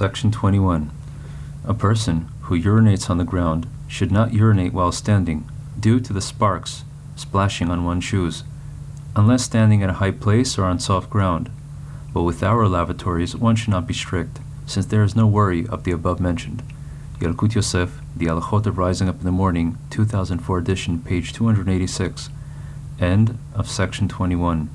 Section 21. A person who urinates on the ground should not urinate while standing, due to the sparks splashing on one's shoes, unless standing at a high place or on soft ground. But with our lavatories, one should not be strict, since there is no worry of the above mentioned. Yalkut Yosef, The Halachot of Rising Up in the Morning, 2004 edition, page 286. End of section 21.